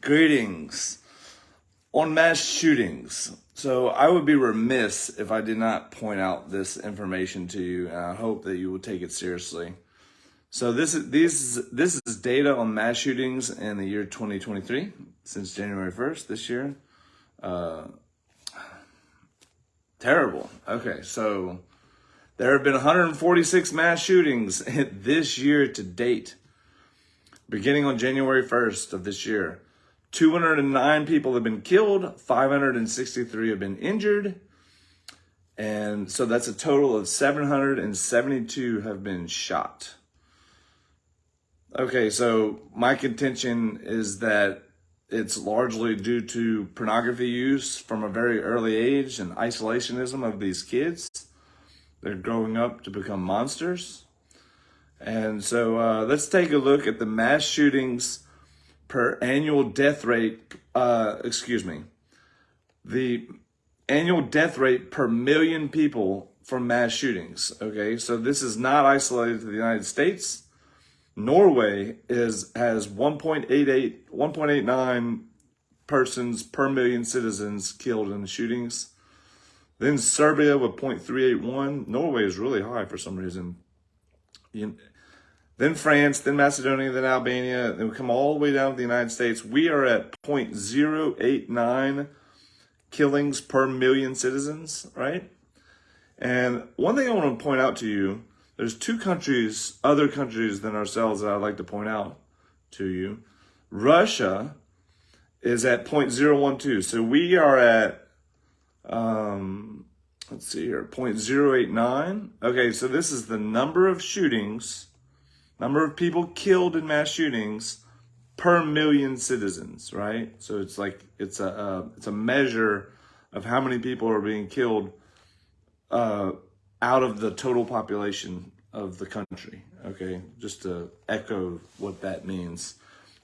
Greetings. On mass shootings. So I would be remiss if I did not point out this information to you, and I hope that you will take it seriously. So this is these this is data on mass shootings in the year 2023 since January 1st this year. Uh, terrible. Okay, so there have been 146 mass shootings this year to date, beginning on January 1st of this year. 209 people have been killed, 563 have been injured, and so that's a total of 772 have been shot. Okay, so my contention is that it's largely due to pornography use from a very early age and isolationism of these kids. They're growing up to become monsters. And so uh, let's take a look at the mass shootings per annual death rate, uh, excuse me, the annual death rate per million people from mass shootings. Okay, so this is not isolated to the United States. Norway is has 1.88, 1.89 persons per million citizens killed in the shootings. Then Serbia with 0.381. Norway is really high for some reason. Then France, then Macedonia, then Albania, then we come all the way down to the United States. We are at 0.089 killings per million citizens, right? And one thing I want to point out to you, there's two countries, other countries than ourselves that I'd like to point out to you. Russia is at 0.012. So we are at, um, let's see here, 0.089. Okay, so this is the number of shootings number of people killed in mass shootings per million citizens, right? So it's like it's a uh, it's a measure of how many people are being killed uh, out of the total population of the country. Okay, just to echo what that means,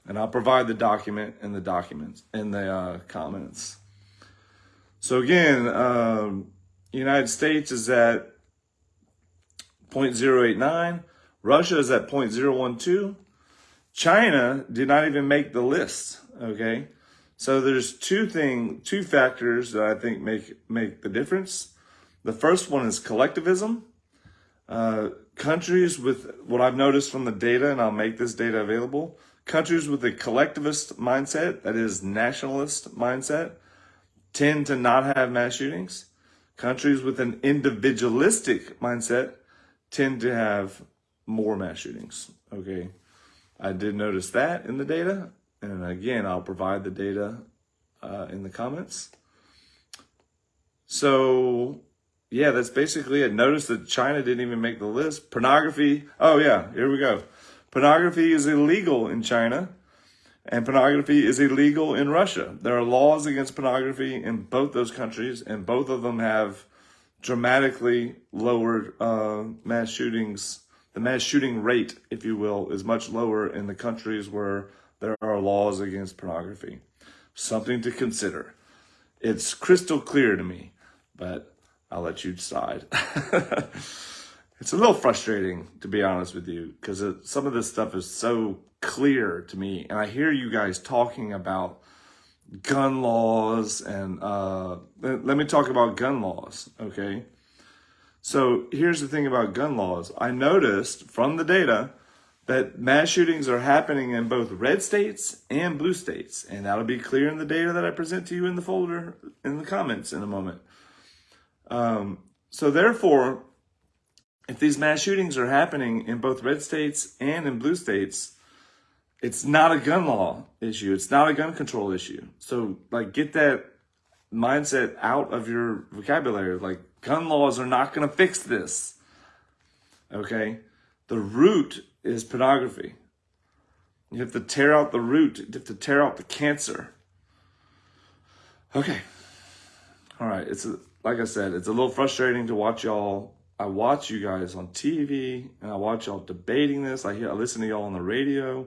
and I'll provide the document in the documents in the uh, comments. So again, um, United States is at 0.089. Russia is at 0.012. China did not even make the list, okay? So there's two thing, two factors that I think make make the difference. The first one is collectivism. Uh, countries with what I've noticed from the data, and I'll make this data available. Countries with a collectivist mindset, that is nationalist mindset, tend to not have mass shootings. Countries with an individualistic mindset tend to have more mass shootings. Okay. I did notice that in the data. And again, I'll provide the data uh, in the comments. So yeah, that's basically it. Notice that China didn't even make the list. Pornography. Oh yeah, here we go. Pornography is illegal in China and pornography is illegal in Russia. There are laws against pornography in both those countries and both of them have dramatically lowered uh, mass shootings the mass shooting rate, if you will, is much lower in the countries where there are laws against pornography. Something to consider. It's crystal clear to me, but I'll let you decide. it's a little frustrating, to be honest with you, because some of this stuff is so clear to me. And I hear you guys talking about gun laws and uh, let me talk about gun laws, okay? So here's the thing about gun laws. I noticed from the data that mass shootings are happening in both red states and blue states. And that'll be clear in the data that I present to you in the folder in the comments in a moment. Um, so therefore, if these mass shootings are happening in both red states and in blue states, it's not a gun law issue. It's not a gun control issue. So like get that mindset out of your vocabulary. Like gun laws are not going to fix this. Okay. The root is pornography. You have to tear out the root. You have to tear out the cancer. Okay. All right. It's a, like I said, it's a little frustrating to watch y'all. I watch you guys on TV and I watch y'all debating this. I hear, I listen to y'all on the radio,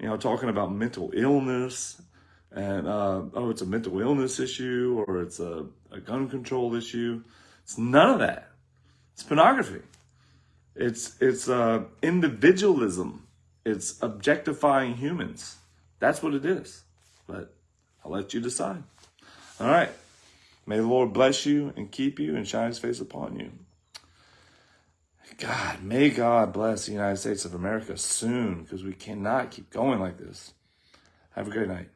you know, talking about mental illness and uh, oh, it's a mental illness issue or it's a, a gun control issue. It's none of that. It's pornography. It's it's uh, individualism. It's objectifying humans. That's what it is. but I'll let you decide. All right. May the Lord bless you and keep you and shine his face upon you. God, may God bless the United States of America soon because we cannot keep going like this. Have a great night.